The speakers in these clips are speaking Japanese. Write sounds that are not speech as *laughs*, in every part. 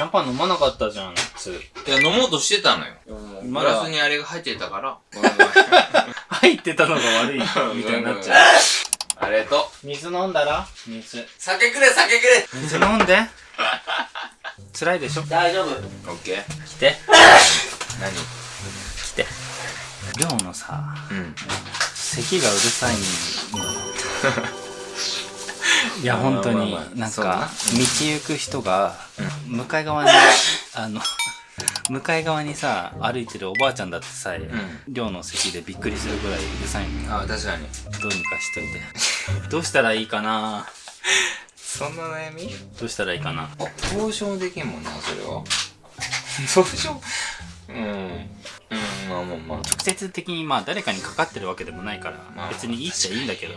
シャンパン飲まなかったじゃん、夏。いや、飲もうとしてたのよ。グまだラスにあれが入ってたから。*laughs* 入ってたのが悪い、みたいになっちゃう。ありがとう。水飲んだら？水。酒くれ、酒くれ水飲んで。辛いでしょ？大丈夫。オッケー。来て。何？来て。寮のさ、うん。咳がうるさいの。*laughs* いや、本当になんか、道行く人が、向かい側に、*laughs* あの、*laughs* 向かい側にさ、歩いてるおばあちゃんだってさえ、ん寮の席でびっくりするぐらいうるさいのよ。あ、確かに。どうにかしといて。*laughs* どうしたらいいかな？そんな悩み？どうしたらいいかな？あ、投資もできんもんな、それは。投資も、うん。うん、まあまあまあ。直接的にまあ誰かにかかってるわけでもないから、まあ別にいいっちゃいいんだけど、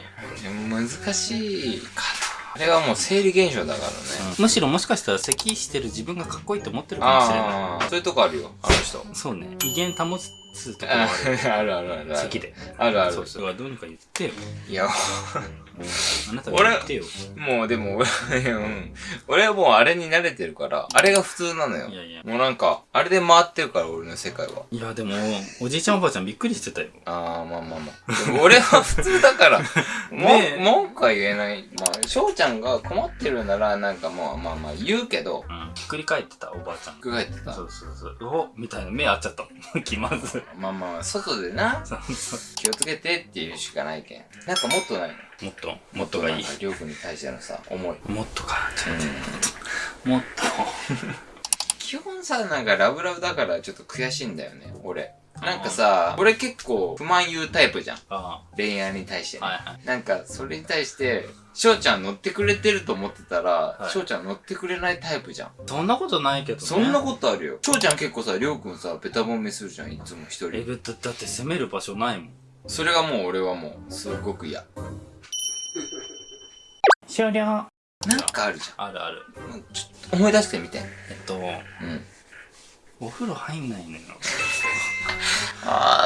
難しいかな。あれはもう生理現象だからね。むしろもしかしたら咳してる自分がかっこいいと思ってるかもしれない。ああ、そういうとこあるよ、あの人。そうね。威厳保つところあある。*laughs* あるあるあるで。あるあるそう。そう。どうにか言ってよ。いや、あなたが言ってよ。もうでも俺、*laughs* うん。俺はもうあれに慣れてるから、あれが普通なのよ。いやいやもうなんか、あれで回ってるから、俺の世界は。いや、でも、おじいちゃんおばあちゃんびっくりしてたよ。ああ、まあまあまあ。でも俺は普通だから、*laughs* もねえ文句は言えない。まあ、翔ちゃんが困ってるなら、なんかもう、まあまあ言うけど、うん。ひっくり返ってた、おばあちゃん。考えてたそ。うそうそう。おみたいな目合っちゃった。気まずい。まあまあ、外でな、気をつけてっていうしかないけん。なんかもっとないの？もっと、もっとがいいりょうくんに対してのさ、思い。もっとか。ちょっうん。と、もっ基本さ、なんかラブラブだからちょっと悔しいんだよね、俺。なんかさ、俺結構不満言うタイプじゃん。恋愛に対してあ。ね。はいはい。なんか、それに対して、翔ちゃん乗ってくれてると思ってたら、はい翔ちゃん乗ってくれないタイプじゃん。そんなことないけどね。そんなことあるよ。翔ちゃん結構さ、りょうくんさ、ベタ褒めするじゃん、いつも一え、人。べだだって攻める場所ないもん。それがもう俺はもう、すごく嫌。終了。なんかあるじあるある。ゃん。ちょっと思い出してみて。えっと、うん。お風呂入んないのよ。*laughs*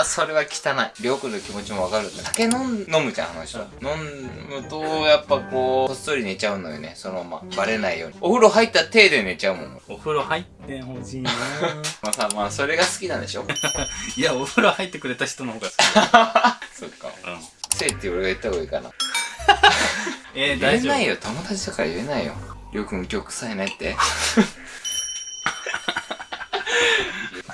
それは汚い。りょうくんの気持ちもわかる。酒飲むじゃん、あの人。飲むと、やっぱこう、こっそり寝ちゃうのよね、そのまま。バレないように。お風呂入った手で寝ちゃうもん。お風呂入ってほしいな *laughs* まあさ、まあ、それが好きなんでしょ？*laughs* いや、お風呂入ってくれた人の方が好き。*laughs* そっか。うん。せいって俺が言った方がいいかな。えー、言え大丈夫ないよ、友達だから言えないよ。りょうくん今日臭いねって。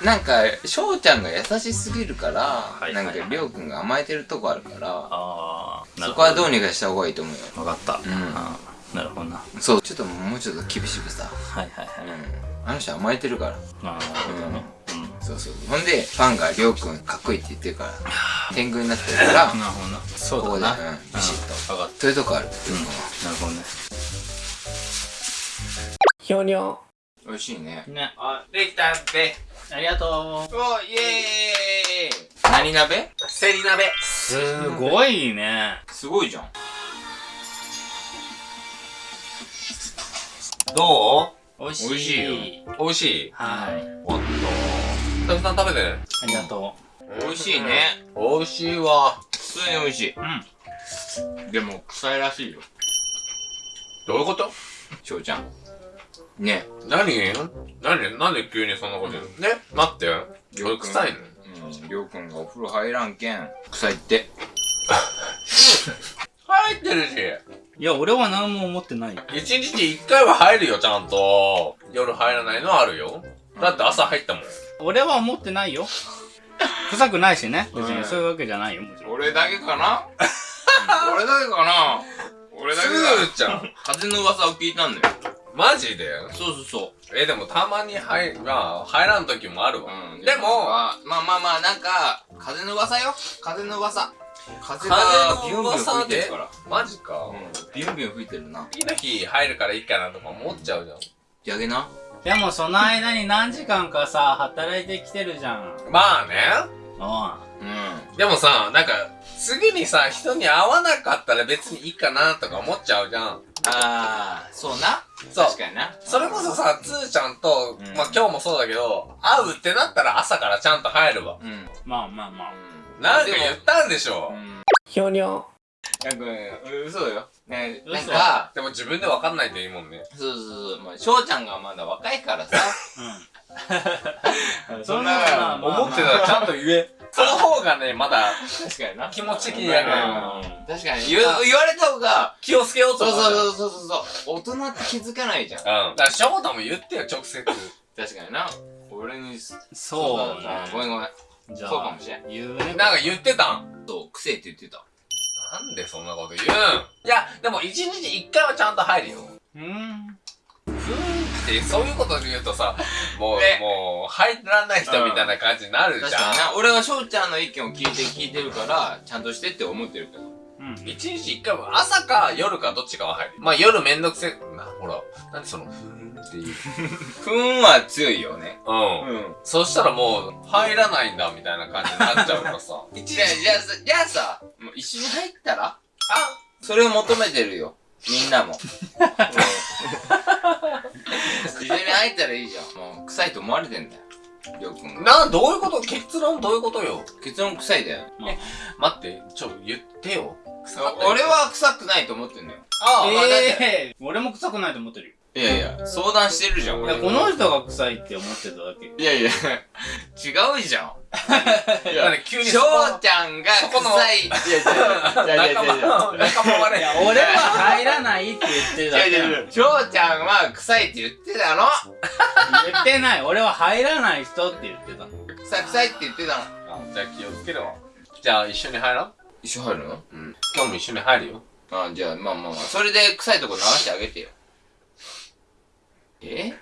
なんか、翔ちゃんが優しすぎるから、いなんかりょうくんが甘えてるとこあるから、ああ、なそ。こはどうにかした方がいいと思うよ。わかった。んあーなるほどな。そう、ちょっともうちょっと厳しくさ。はいはいはい。うん。あの人甘えてるから。まあ、なるほどね。うん。そうそう。ほんで、ファンがりょうくんかっこいいって言ってるから、天狗になってるから、*laughs* なるほどな。そここで、うだな。うん、ビシッと。分かっそういうとこある。た。うん。なるほどね。ひょにょ。美味しいね。ね。あ、できたって。ありがとおイエーイ何鍋？セリ鍋。う。すごいね。すごいじゃん。ど美味しい。美味しいう美味しい？はい。おっと。たくさん食べて。ありがと美味しいね。美味しいわ。普通に美味しい。う。うん。でも、臭いらしいよ。どういうこと？翔ちゃん。ね。何何なんで急にそんなこと言うの？ね待って。俺臭いの？うん。りょうくんがお風呂入らんけん、臭いって。*laughs* 入ってるし。いや、俺は何も思ってないよ。一日に一回は入るよ、ちゃんと。夜入らないのはあるよ。だって朝入ったもん。俺は思ってないよ。臭くないしね。別うんにそういうわけじゃないよ、もちろん。俺だけかな？*laughs* 俺だけかな？俺だけすだ。ーちゃん。風の噂を聞いたんだよ。マジで？そうそうそう。え、でもたまに入、まあ、入らん時もあるわ。うん。でも、まあまあまあまあ、なんか、風の噂よ。風の噂。風風がのビュンビュン吹い噂でてるから。マジか。うん。ビュンビュン吹いてるな。次の日入るからいいかなとか思っちゃうじゃん。やげな？でもその間に何時間かさ、働いてきてるじゃん。まあね。ううん。でもさ、なんか、次にさ、人に会わなかったら別にいいかなとか思っちゃうじゃん。あー、そうな。そう確かにな。それこそさ、つーちゃんと、うんまあ今日もそうだけど、会うってなったら朝からちゃんと入るわ。うん。ん。まあまあまあ。なんか言ったんでしょうん。ひょにょ。なんか、嘘だよ。ねなん嘘か、でも自分で分かんないといいもんね。そうそうそう、まあ、翔ちゃんがまだ若いからさ。うん。*laughs* そんな思ってたらちゃんと言え。その方がね、まだ確かにな。気持ち的にやん確かに言う言われた方が、気をつけようとそう思う。そうそうそうそう。大人って気づかないじゃん。うん。だから翔太も言ってよ、直接。確かにな。俺に、そうだごめんごめん。じゃあ、そうかもしれん言うね。なんか言ってたん？そう、癖って言ってた。なんでそんなこと言うん？いや、でも一日一回はちゃんと入るよ。うん。ふーんって、そういうことで言うとさ、*laughs* もう、ねもう、入らない人みたいな感じになるじゃん。確かにな。俺は翔ちゃんの意見を聞いて聞いてるから、ちゃんとしてって思ってるけど。うん。一日一回は朝か夜かどっちかは入る。まあ夜めんどくせえ。な、ほら、なんでその、ふーんっていう。*laughs* ふーんは強いよね。うん。うん。そしたらもう、入らないんだみたいな感じになっちゃうからさ。一じゃあ、じゃあさ、じゃあさ、もう一緒に入ったら？あそれを求めてるよ。みんなも。*laughs* 一緒に入ったらいいじゃん。もう、臭いと思われてんだよ。りょうくんが。な、どういうこと？結論どういうことよ？結論臭いだよ。待って、ちょ、言ってよ。臭かったよ俺、は臭くないと思ってんだよ。ああ、ええ俺も臭くないと思ってるよ。いやいや、相談してるじゃん、いや、俺。この人が臭いって思ってただけ。いやいや、違うじゃん。い *laughs* なんで急に翔ちゃんがそこの臭い。いやいやいやいやいやいや。仲間、仲間割れ。俺は入らないって言ってるだけなの。翔ちゃんは臭いって言ってたの言ってない。俺は入らない人って言ってたの。臭い臭いって言ってたのあじゃあ気をつけるわ。じゃあ一緒に入ろう一緒入るの？うん。今日も一緒に入るよ。あ、じゃあ、まあまあまあ、それで臭いとこ流してあげてよ。え？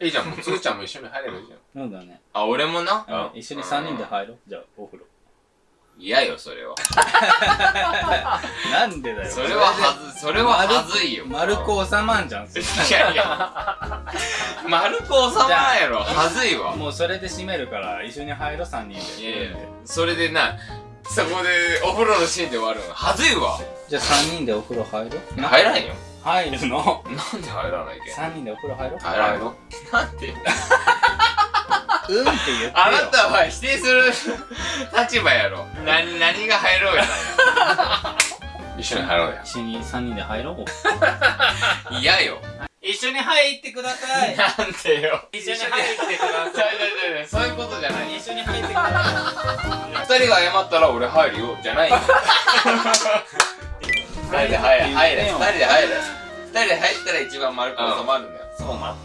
*laughs* いいじゃん、もうつーちゃんも一緒に入ればいいじゃん。そうだね。あ、俺もな？あ一緒に3人で入ろう。じゃあ、お風呂。嫌よ、それは。なんでだよ。それははず、それははずいよ。丸く収まんじゃん。それいやいや。丸く収まらんやろ。はずいわ。もうそれで閉めるから、一緒に入ろう、3人で。いやいや、それでな、そこでお風呂のシーンで終わるの。はずいわ。じゃあ3人でお風呂入ろう。入らんよ。入るの？なんで入らないけん3人でお風呂入ろう。入らんよ。なんで？うんって言ってよ。あなたは否定する立場やろ。何、何が入ろうや一緒に入ろうや。一緒に3人で入ろう。*laughs* 嫌よ。一緒に入ってください。なんでよ。一緒に入ってくだちゃうちゃうちゃうそういうことじゃない。一緒に入ってくださ二人が謝ったら俺入るよ。じゃないよ。*laughs* 二人で入れ。二人で入れ。二人で入ったら一番丸く収まるんだよ。い。そうな。